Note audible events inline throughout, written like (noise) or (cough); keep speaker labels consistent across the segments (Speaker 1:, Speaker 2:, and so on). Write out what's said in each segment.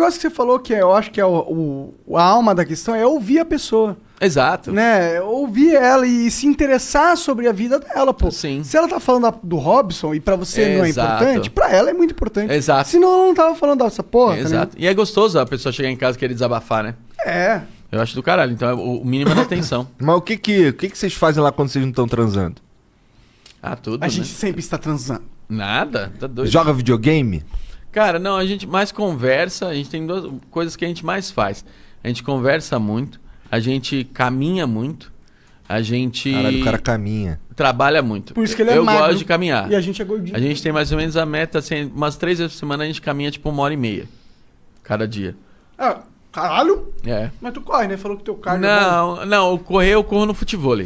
Speaker 1: negócio que você falou que é, eu acho que é o, o- a alma da questão é ouvir a pessoa.
Speaker 2: Exato.
Speaker 1: Né? Ouvir ela e se interessar sobre a vida dela, pô.
Speaker 2: Sim.
Speaker 1: Se ela tá falando da- do Robson e pra você não é
Speaker 2: Exato.
Speaker 1: importante, pra ela é muito importante.
Speaker 2: Exato.
Speaker 1: Senão ela não tava falando dessa porra. tá
Speaker 2: Exato. E é gostoso a pessoa chegar em casa e querer desabafar, né?
Speaker 1: É.
Speaker 2: Eu acho do caralho. Então é o o mínimo da atenção. (laughs)
Speaker 3: Mas o que que, o que que vocês fazem lá quando vocês não estão transando?
Speaker 2: Ah, tudo.
Speaker 1: A
Speaker 2: né?
Speaker 1: gente sempre está transando.
Speaker 2: Nada. Tá doido.
Speaker 3: Joga videogame?
Speaker 2: Cara, não, a gente mais conversa, a gente tem duas coisas que a gente mais faz. A gente conversa muito, a gente caminha muito, a gente
Speaker 3: Caralho, o cara caminha.
Speaker 2: trabalha muito.
Speaker 1: Por isso que ele é
Speaker 2: Eu
Speaker 1: magro.
Speaker 2: gosto de caminhar.
Speaker 1: E a gente é gordinho.
Speaker 2: A gente tem mais ou menos a meta, assim, umas três vezes por semana a gente caminha tipo uma hora e meia. Cada dia.
Speaker 1: Ah, caralho?
Speaker 2: É.
Speaker 1: Mas tu corre, né? Falou que teu cardio é.
Speaker 2: Não, não, o correr eu corro no futebol.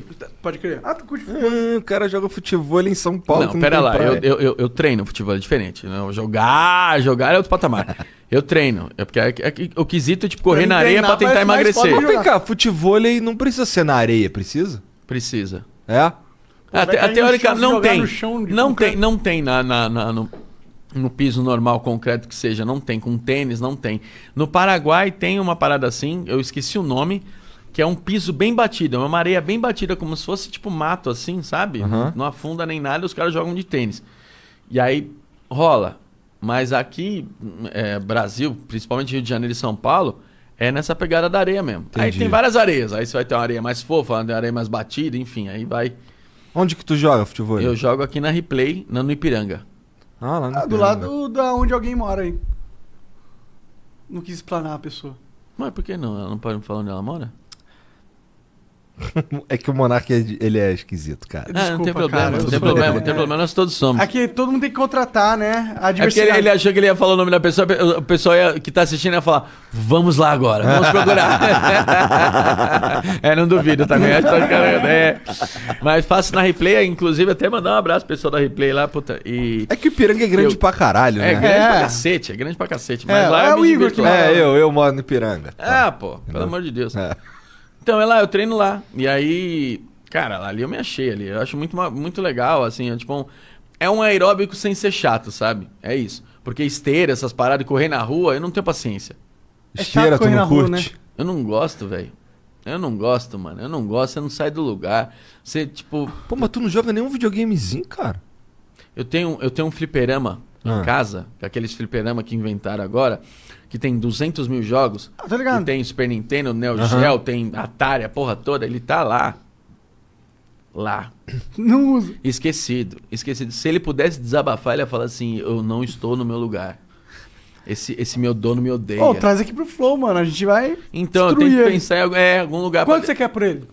Speaker 1: Pode crer. Ah, tu curte
Speaker 3: Hum, o cara joga futebol em São Paulo.
Speaker 2: Não, pera
Speaker 3: tem
Speaker 2: lá, eu, eu, eu, eu treino futebol, é diferente. Não, jogar, jogar é outro patamar. eu treino. É porque é, é que o quesito, tipo, correr
Speaker 1: Pra
Speaker 2: na areia pra
Speaker 1: treinar
Speaker 2: tentar
Speaker 1: parece mais
Speaker 2: emagrecer.
Speaker 3: Mas vem cá, futebol não precisa ser na areia, precisa?
Speaker 2: Precisa.
Speaker 3: É?
Speaker 2: Ah,
Speaker 1: vai
Speaker 2: te-
Speaker 1: no
Speaker 2: teórica, não tem.
Speaker 1: no chão de
Speaker 2: não
Speaker 1: concreto.
Speaker 2: tem, não tem na, na- na- no, no piso normal, concreto que seja. Não tem. Com tênis, não tem. No Paraguai tem uma parada assim, eu esqueci o nome, que é um piso bem batido. É uma areia bem batida, como se fosse tipo mato assim, sabe?
Speaker 3: Aham.
Speaker 2: Não afunda nem nada, os caras jogam de tênis. E aí rola. Mas aqui, é, Brasil, principalmente Rio de Janeiro e São Paulo, é nessa pegada da areia mesmo. Aí
Speaker 3: Entendi.
Speaker 2: tem várias areias. Aí você vai ter uma areia mais fofa, uma areia mais batida, enfim. Aí vai.
Speaker 3: Onde que tu joga futebol?
Speaker 2: Eu jogo aqui na Replay, na, no Ipiranga.
Speaker 3: Ah, lá no
Speaker 1: Ah, do lado da onde alguém mora aí. Não quis explanar a pessoa.
Speaker 2: Mas por que não? Ela não pode me falar onde ela mora? (laughs)
Speaker 3: É que o Monark é ele é esquisito, cara.
Speaker 2: ah, não tem
Speaker 1: Desculpa,
Speaker 2: problema,
Speaker 1: cara,
Speaker 2: não tem problema, não
Speaker 1: é.
Speaker 2: tem problema, nós todos somos.
Speaker 1: Aqui todo mundo tem que contratar, né? A
Speaker 2: É porque ele,
Speaker 1: diversidade.
Speaker 2: ele achou que ele ia falar o nome da pessoa, o pessoal ia- que tá assistindo ia falar, vamos lá agora, vamos procurar. (laughs) é, não duvido tá carregando, é. Mas faço na replay, inclusive até mandar um abraço pro pessoal da replay lá, puta. E.
Speaker 3: É que o Ipiranga é grande
Speaker 2: Eu-
Speaker 3: pra caralho,
Speaker 2: É
Speaker 3: né?
Speaker 2: grande
Speaker 1: É.
Speaker 2: pra cacete, é grande pra cacete. Mas
Speaker 1: É,
Speaker 2: lá
Speaker 1: é o Igor que.
Speaker 3: É, eu, eu moro no Ipiranga.
Speaker 2: Ah, pô, pelo amor de Deus.
Speaker 3: É.
Speaker 2: Então é lá, eu treino lá. E aí, cara, ali eu me achei ali. Eu acho muito, muito legal, assim, é tipo um, é um aeróbico sem ser chato, sabe? É isso. Porque esteira, essas paradas de correr na rua, eu não tenho paciência.
Speaker 1: É
Speaker 3: Esteira, tu
Speaker 1: correr
Speaker 3: não
Speaker 1: na rua,
Speaker 3: curte?
Speaker 2: Eu não gosto, velho. Eu não gosto, mano. Eu não gosto, você não sai do lugar. Você, tipo,
Speaker 3: Pô, mas tu não joga nenhum videogamezinho, cara?
Speaker 2: eu tenho, eu tenho um fliperama
Speaker 3: Ah.
Speaker 2: em casa, é aqueles fliperama que inventaram agora, que tem 200 mil jogos.
Speaker 1: Ah, tá ligado.
Speaker 2: Que tem Super Nintendo, Neo
Speaker 3: Aham.
Speaker 2: Geo, tem Atari, a porra toda. Ele tá lá. Lá. (laughs)
Speaker 1: Não usa.
Speaker 2: Esquecido. Esquecido. Se ele pudesse desabafar, ele ia falar assim: Eu não estou no meu lugar. Esse, esse meu dono me odeia.
Speaker 1: Ô, traz aqui pro Flow, mano. A gente vai.
Speaker 2: então, eu tenho que
Speaker 1: ele.
Speaker 2: pensar em algum- é, algum lugar
Speaker 1: Quanto
Speaker 2: pra...
Speaker 1: você quer por ele?